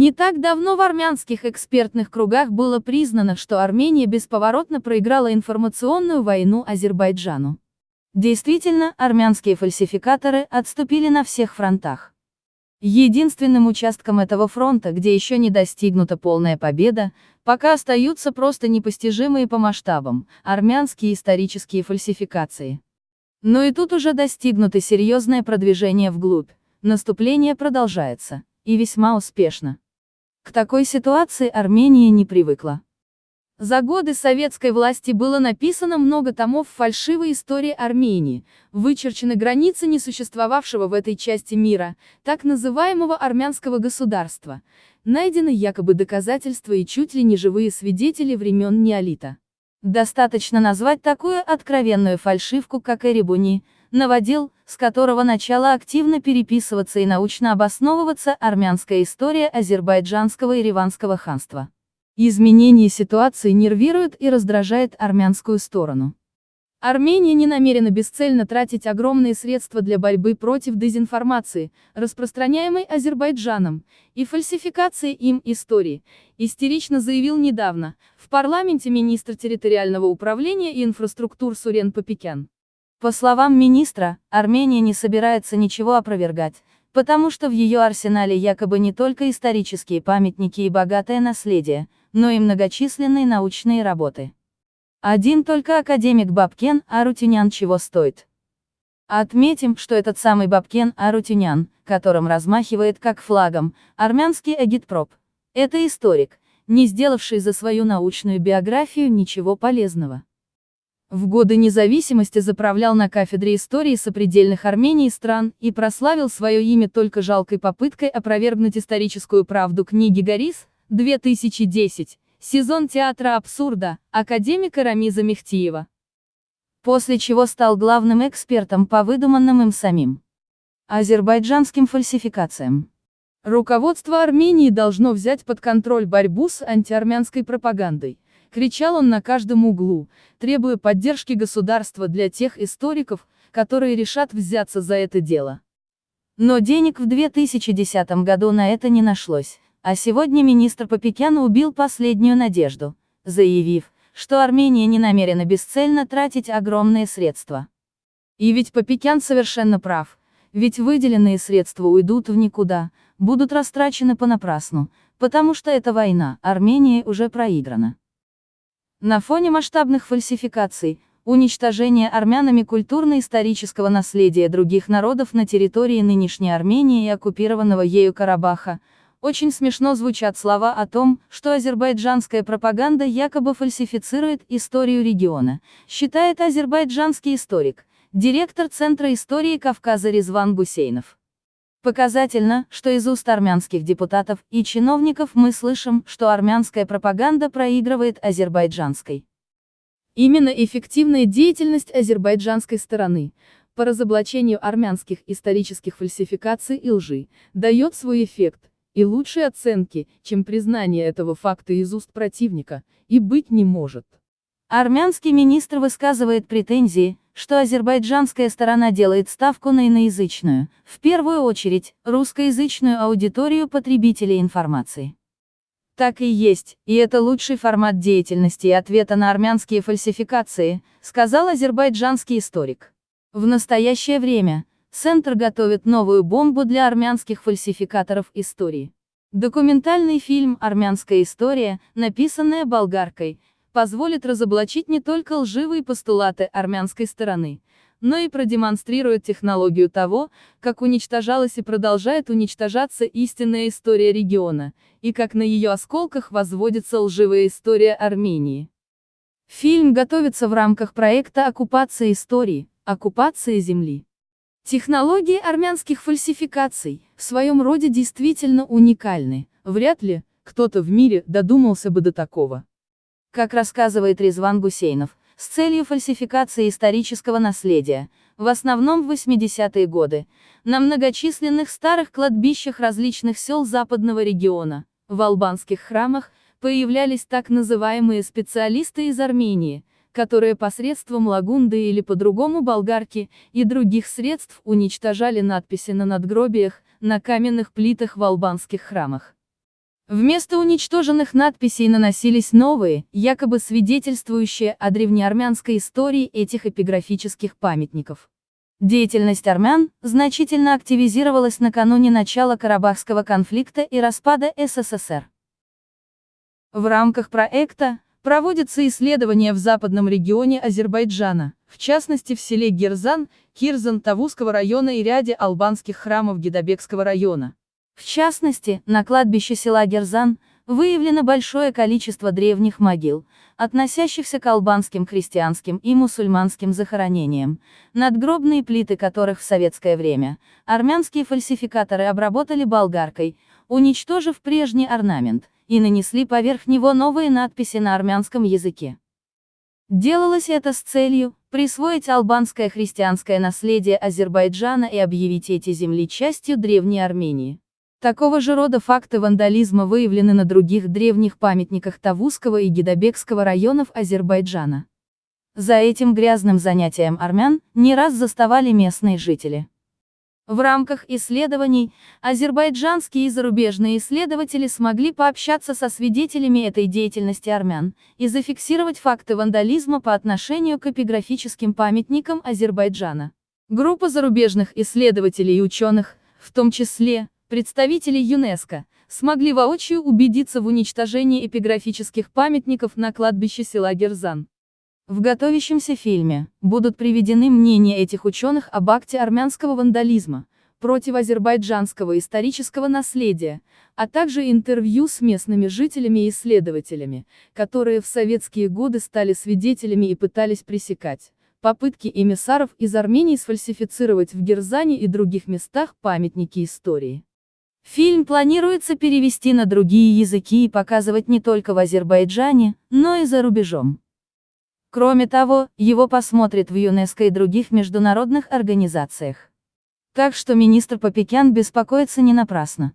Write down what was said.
Не так давно в армянских экспертных кругах было признано, что Армения бесповоротно проиграла информационную войну Азербайджану. Действительно, армянские фальсификаторы отступили на всех фронтах. Единственным участком этого фронта, где еще не достигнута полная победа, пока остаются просто непостижимые по масштабам, армянские исторические фальсификации. Но и тут уже достигнуто серьезное продвижение вглубь, наступление продолжается, и весьма успешно. К такой ситуации Армения не привыкла. За годы советской власти было написано много томов фальшивой истории Армении, вычерчены границы несуществовавшего в этой части мира, так называемого армянского государства, найдены якобы доказательства и чуть ли не живые свидетели времен неолита. Достаточно назвать такую откровенную фальшивку, как Эребуни, наводил, с которого начала активно переписываться и научно обосновываться армянская история азербайджанского и риванского ханства. Изменение ситуации нервирует и раздражает армянскую сторону. Армения не намерена бесцельно тратить огромные средства для борьбы против дезинформации, распространяемой Азербайджаном, и фальсификации им истории, истерично заявил недавно, в парламенте министр территориального управления и инфраструктур Сурен Попекян. По словам министра, Армения не собирается ничего опровергать, потому что в ее арсенале якобы не только исторические памятники и богатое наследие, но и многочисленные научные работы. Один только академик Бабкен Арутюнян чего стоит. Отметим, что этот самый Бабкен Арутюнян, которым размахивает как флагом, армянский агитпроп, это историк, не сделавший за свою научную биографию ничего полезного. В годы независимости заправлял на кафедре истории сопредельных Армении стран и прославил свое имя только жалкой попыткой опровергнуть историческую правду книги Горис, 2010, сезон театра абсурда, академика Рамиза Мехтиева. После чего стал главным экспертом по выдуманным им самим азербайджанским фальсификациям. Руководство Армении должно взять под контроль борьбу с антиармянской пропагандой. Кричал он на каждом углу, требуя поддержки государства для тех историков, которые решат взяться за это дело. Но денег в 2010 году на это не нашлось. А сегодня министр Попекян убил последнюю надежду, заявив, что Армения не намерена бесцельно тратить огромные средства. И ведь Попекян совершенно прав, ведь выделенные средства уйдут в никуда, будут растрачены понапрасну, потому что эта война, Армения уже проиграна. На фоне масштабных фальсификаций, уничтожения армянами культурно-исторического наследия других народов на территории нынешней Армении и оккупированного ею Карабаха, очень смешно звучат слова о том, что азербайджанская пропаганда якобы фальсифицирует историю региона, считает азербайджанский историк, директор Центра истории Кавказа Резван Гусейнов. Показательно, что из уст армянских депутатов и чиновников мы слышим, что армянская пропаганда проигрывает азербайджанской. Именно эффективная деятельность азербайджанской стороны, по разоблачению армянских исторических фальсификаций и лжи, дает свой эффект, и лучшей оценки, чем признание этого факта из уст противника, и быть не может. Армянский министр высказывает претензии, что азербайджанская сторона делает ставку на иноязычную, в первую очередь, русскоязычную аудиторию потребителей информации. Так и есть, и это лучший формат деятельности и ответа на армянские фальсификации, сказал азербайджанский историк. В настоящее время, Центр готовит новую бомбу для армянских фальсификаторов истории. Документальный фильм «Армянская история», написанная болгаркой, позволит разоблачить не только лживые постулаты армянской стороны, но и продемонстрирует технологию того, как уничтожалась и продолжает уничтожаться истинная история региона, и как на ее осколках возводится лживая история Армении. Фильм готовится в рамках проекта «Оккупация истории», «Оккупация земли». Технологии армянских фальсификаций, в своем роде действительно уникальны, вряд ли, кто-то в мире додумался бы до такого. Как рассказывает Резван Гусейнов, с целью фальсификации исторического наследия, в основном в 80-е годы, на многочисленных старых кладбищах различных сел западного региона, в албанских храмах, появлялись так называемые специалисты из Армении, которые посредством лагунды или по-другому болгарки и других средств уничтожали надписи на надгробиях, на каменных плитах в албанских храмах. Вместо уничтоженных надписей наносились новые, якобы свидетельствующие о древнеармянской истории этих эпиграфических памятников. Деятельность армян значительно активизировалась накануне начала Карабахского конфликта и распада СССР. В рамках проекта проводятся исследования в западном регионе Азербайджана, в частности в селе Герзан, Кирзан Тавузского района и ряде албанских храмов Гидабекского района. В частности, на кладбище села Герзан выявлено большое количество древних могил, относящихся к албанским христианским и мусульманским захоронениям, надгробные плиты которых в советское время армянские фальсификаторы обработали болгаркой, уничтожив прежний орнамент, и нанесли поверх него новые надписи на армянском языке. Делалось это с целью присвоить албанское христианское наследие Азербайджана и объявить эти земли частью Древней Армении. Такого же рода факты вандализма выявлены на других древних памятниках Тавузского и Гидабекского районов Азербайджана. За этим грязным занятием армян не раз заставали местные жители. В рамках исследований, азербайджанские и зарубежные исследователи смогли пообщаться со свидетелями этой деятельности армян и зафиксировать факты вандализма по отношению к эпиграфическим памятникам Азербайджана. Группа зарубежных исследователей и ученых, в том числе, представители ЮНЕСКО, смогли воочию убедиться в уничтожении эпиграфических памятников на кладбище села Герзан. В готовящемся фильме будут приведены мнения этих ученых об акте армянского вандализма против азербайджанского исторического наследия, а также интервью с местными жителями и исследователями, которые в советские годы стали свидетелями и пытались пресекать попытки эмиссаров из Армении сфальсифицировать в Герзане и других местах памятники истории. Фильм планируется перевести на другие языки и показывать не только в Азербайджане, но и за рубежом. Кроме того, его посмотрят в ЮНЕСКО и других международных организациях. Так что министр Попекян беспокоится не напрасно.